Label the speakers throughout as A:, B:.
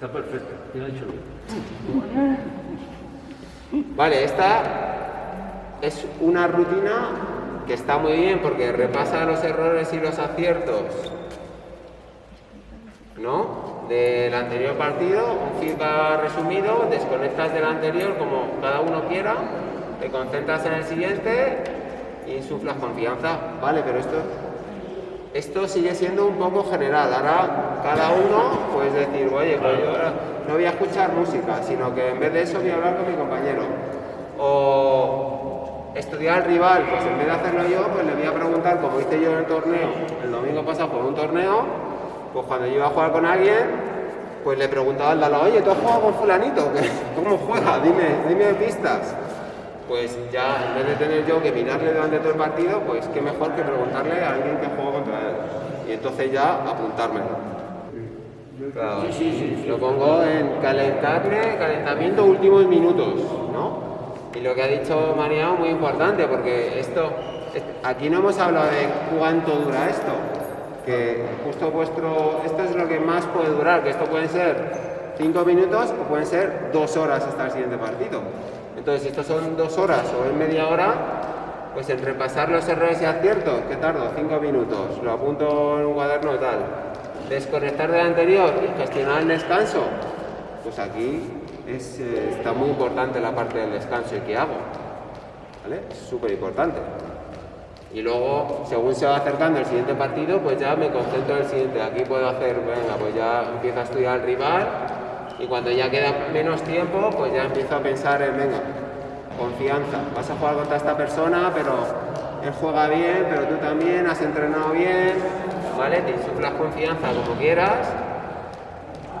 A: Está perfecto, ya lo he hecho bien.
B: Vale, esta es una rutina que está muy bien porque repasa los errores y los aciertos, ¿no? Del anterior partido, un feedback resumido, desconectas del anterior como cada uno quiera, te concentras en el siguiente y insuflas confianza. Vale, pero esto, esto sigue siendo un poco general. Ahora cada uno puede decir, oye, pues yo ahora no voy a escuchar música, sino que en vez de eso voy a hablar con mi compañero. O estudiar al rival, pues en vez de hacerlo yo, pues le voy a preguntar, como hice yo en el torneo, el domingo pasado por un torneo, pues cuando yo iba a jugar con alguien, pues le preguntaba al lado, oye, ¿tú has jugado con fulanito? ¿Cómo juega? Dime, dime pistas. Pues ya, en vez de tener yo que mirarle durante todo el partido, pues qué mejor que preguntarle a alguien que juega contra él. Y entonces ya apuntármelo. Claro, Lo pongo en calentarme, calentamiento últimos minutos, ¿no? Y lo que ha dicho Mariano muy importante, porque esto, aquí no hemos hablado de cuánto dura esto, que justo vuestro, esto es lo que más puede durar, que esto pueden ser cinco minutos o pueden ser dos horas hasta el siguiente partido. Entonces, si estos son dos horas o en media hora, pues en repasar los errores y aciertos, ¿qué tardo? Cinco minutos, lo apunto en un cuaderno y tal. Desconectar del anterior y gestionar el descanso, pues aquí eh, está muy importante la parte del descanso y qué hago. ¿Vale? Súper importante. Y luego, según se va acercando el siguiente partido, pues ya me concentro en el siguiente. Aquí puedo hacer, venga, pues ya empiezo a estudiar al rival y cuando ya queda menos tiempo, pues ya empiezo a pensar en, venga, confianza. Vas a jugar contra esta persona, pero él juega bien, pero tú también has entrenado bien, ¿vale? Te insuflas confianza como quieras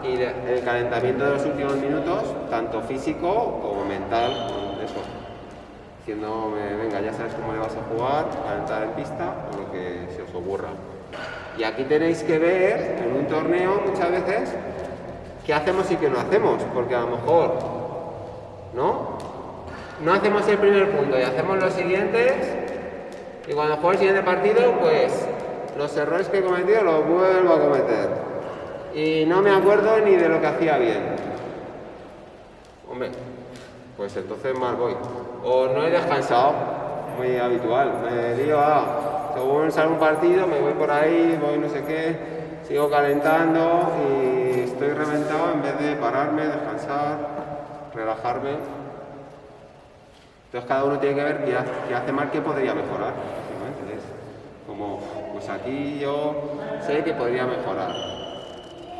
B: y el calentamiento de los últimos minutos, tanto físico como mental, eso. Diciéndome, venga, ya sabes cómo le vas a jugar, calentar en pista o lo que se os ocurra. Y aquí tenéis que ver, en un torneo muchas veces, qué hacemos y qué no hacemos, porque a lo mejor, ¿no? No hacemos el primer punto y hacemos los siguientes, y cuando juego el siguiente partido, pues los errores que he cometido los vuelvo a cometer y no me acuerdo ni de lo que hacía bien. Hombre, pues entonces mal voy. O no he descansado, muy habitual. Me digo, ah, según sale un partido, me voy por ahí, voy no sé qué, sigo calentando y estoy reventado en vez de pararme, descansar, relajarme. Entonces cada uno tiene que ver qué hace, mal, qué podría mejorar. como, pues aquí yo sé que podría mejorar